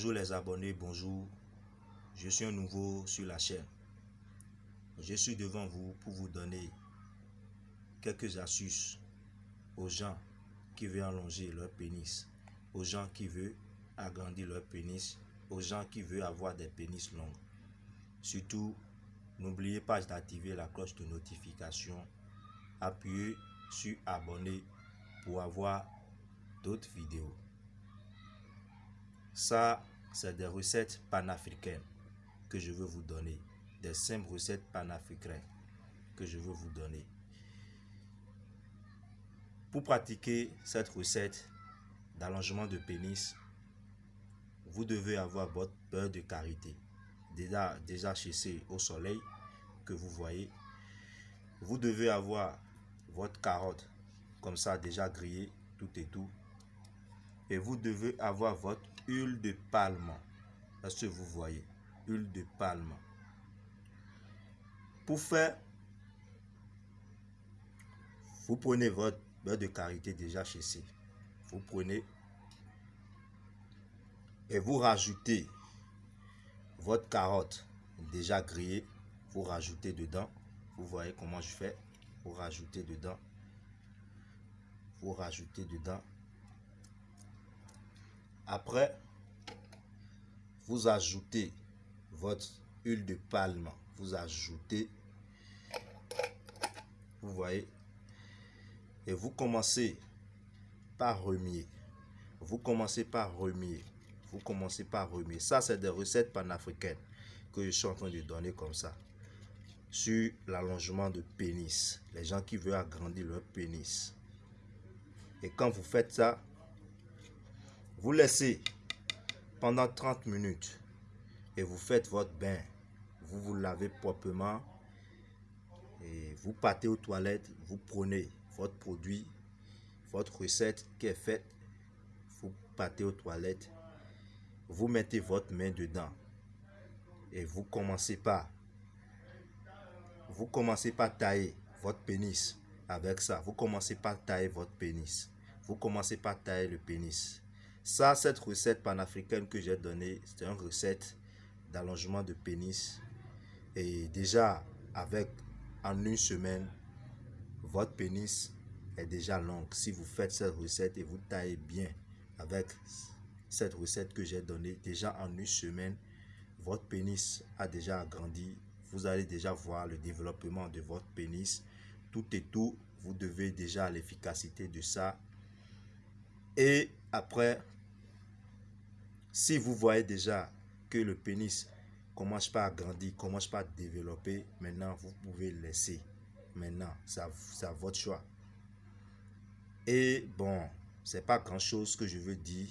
Bonjour les abonnés, bonjour. Je suis un nouveau sur la chaîne. Je suis devant vous pour vous donner quelques astuces aux gens qui veulent allonger leur pénis, aux gens qui veulent agrandir leur pénis, aux gens qui veulent avoir des pénis longs. Surtout, n'oubliez pas d'activer la cloche de notification. Appuyez sur abonner pour avoir d'autres vidéos. Ça, c'est des recettes panafricaines que je veux vous donner. Des simples recettes panafricaines que je veux vous donner. Pour pratiquer cette recette d'allongement de pénis, vous devez avoir votre beurre de karité déjà, déjà chassé au soleil que vous voyez. Vous devez avoir votre carotte comme ça déjà grillée, tout et tout. Et vous devez avoir votre huile de palme. Est-ce que vous voyez? Huile de palme. Pour faire, vous prenez votre beurre de karité déjà chassé. Vous prenez et vous rajoutez votre carotte déjà grillée. Vous rajoutez dedans. Vous voyez comment je fais? Vous rajoutez dedans. Vous rajoutez dedans. Après, vous ajoutez votre huile de palme. Vous ajoutez, vous voyez, et vous commencez par remuer. Vous commencez par remuer. Vous commencez par remuer. Ça, c'est des recettes panafricaines que je suis en train de donner comme ça. Sur l'allongement de pénis. Les gens qui veulent agrandir leur pénis. Et quand vous faites ça, vous laissez pendant 30 minutes et vous faites votre bain. Vous vous lavez proprement et vous partez aux toilettes. Vous prenez votre produit, votre recette qui est faite. Vous partez aux toilettes. Vous mettez votre main dedans et vous commencez par vous commencez par tailler votre pénis avec ça. Vous commencez par tailler votre pénis. Vous commencez par tailler le pénis. Ça, cette recette panafricaine que j'ai donnée, c'est une recette d'allongement de pénis. Et déjà, avec en une semaine, votre pénis est déjà long. Si vous faites cette recette et vous taillez bien avec cette recette que j'ai donnée, déjà en une semaine, votre pénis a déjà agrandi. Vous allez déjà voir le développement de votre pénis. Tout et tout, vous devez déjà l'efficacité de ça. Et après, si vous voyez déjà que le pénis commence pas à grandir, commence pas à développer, maintenant vous pouvez laisser. Maintenant, c'est à votre choix. Et bon, c'est pas grand chose que je veux dire.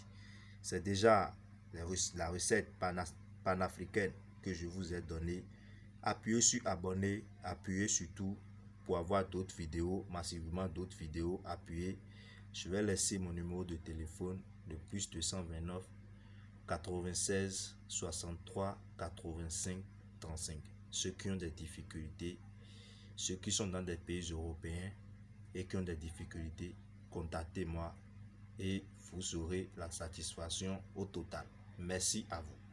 C'est déjà la recette panafricaine que je vous ai donnée. Appuyez sur abonner, appuyez sur tout pour avoir d'autres vidéos, massivement d'autres vidéos. Appuyez. Je vais laisser mon numéro de téléphone de plus 229 96 63 85 35. Ceux qui ont des difficultés, ceux qui sont dans des pays européens et qui ont des difficultés, contactez-moi et vous aurez la satisfaction au total. Merci à vous.